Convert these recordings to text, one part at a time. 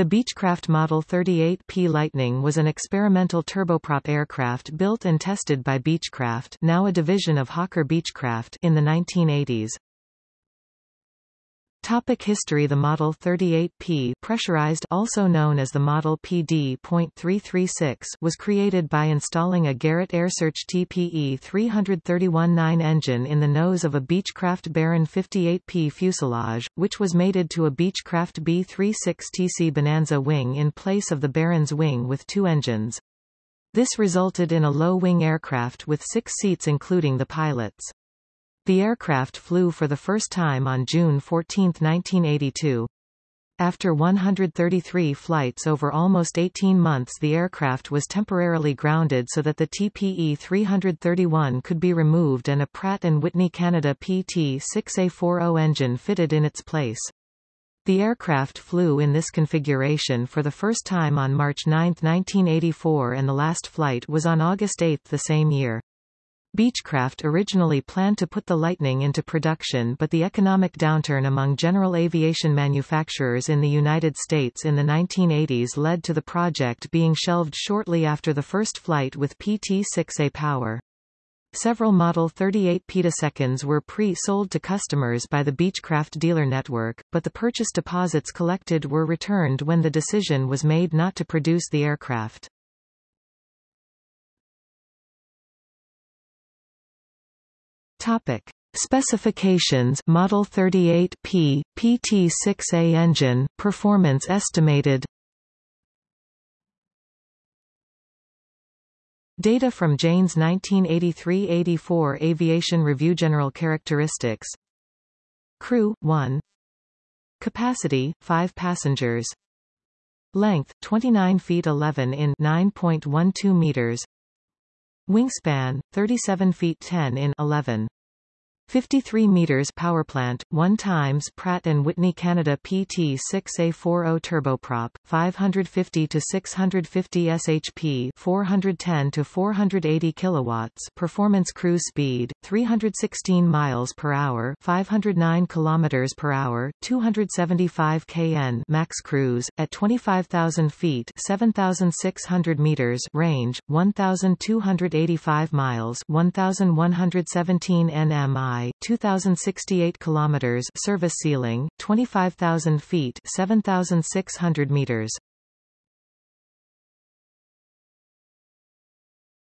The Beechcraft Model 38P Lightning was an experimental turboprop aircraft built and tested by Beechcraft now a division of Hawker Beechcraft in the 1980s. Topic history The Model 38P pressurized also known as the Model PD.336 was created by installing a Garrett AiResearch TPE 331-9 engine in the nose of a Beechcraft Baron 58P fuselage, which was mated to a Beechcraft B-36TC Bonanza wing in place of the Baron's wing with two engines. This resulted in a low-wing aircraft with six seats including the pilot's. The aircraft flew for the first time on June 14, 1982. After 133 flights over almost 18 months the aircraft was temporarily grounded so that the TPE-331 could be removed and a Pratt & Whitney Canada PT-6A40 engine fitted in its place. The aircraft flew in this configuration for the first time on March 9, 1984 and the last flight was on August 8 the same year. Beechcraft originally planned to put the Lightning into production but the economic downturn among general aviation manufacturers in the United States in the 1980s led to the project being shelved shortly after the first flight with PT-6A power. Several Model 38 petaseconds were pre-sold to customers by the Beechcraft dealer network, but the purchase deposits collected were returned when the decision was made not to produce the aircraft. Topic. Specifications Model 38P, PT6A engine, performance estimated. Data from Jane's 1983-84 Aviation Review General characteristics. Crew, 1 Capacity, 5 passengers. Length, 29 feet 11 in 9.12 meters Wingspan, 37 feet 10 in 11. 53 meters powerplant, 1 times Pratt & Whitney Canada PT6A40 turboprop, 550 to 650 shp, 410 to 480 kilowatts, performance cruise speed 316 miles per hour, 509 kilometers per hour, 275 kn max cruise at 25,000 feet, 7,600 meters range, 1,285 miles, 1,117 nmi 2068 kilometers service ceiling, 25,000 feet 7,600 meters.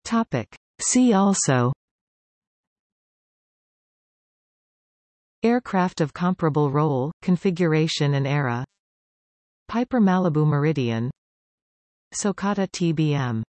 Topic. See also Aircraft of comparable role, configuration and era Piper Malibu Meridian Socata TBM